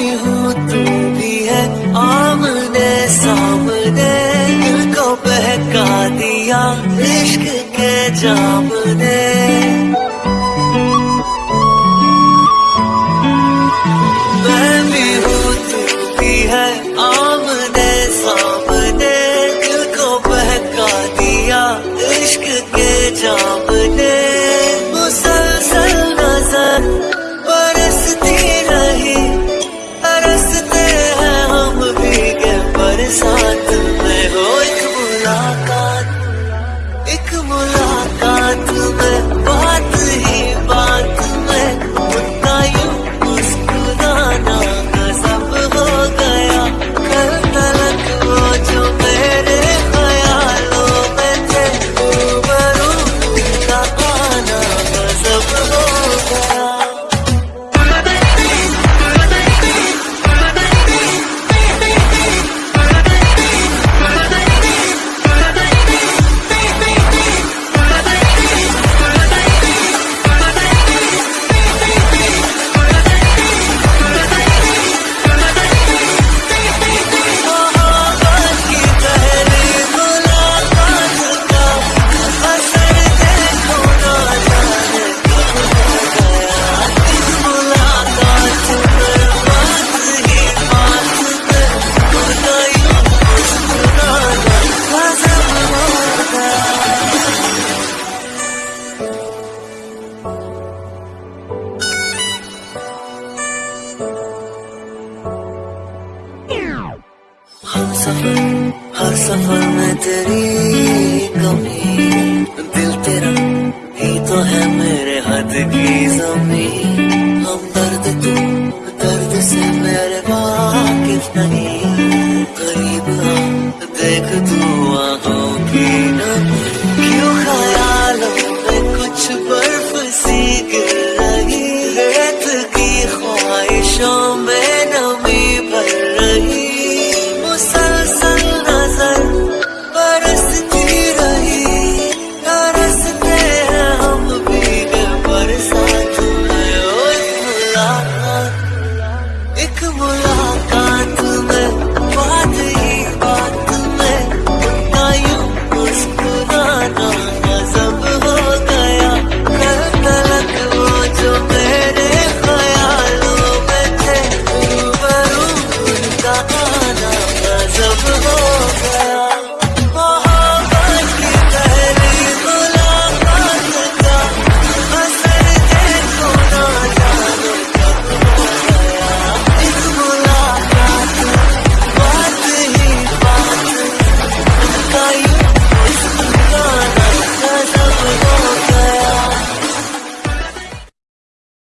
तू भी है आमने सामने। दिल को बहका दिया इश्क के जाम। सफ़र हर सफ़र में तेरी कमी। दिल तेरा ही तो है love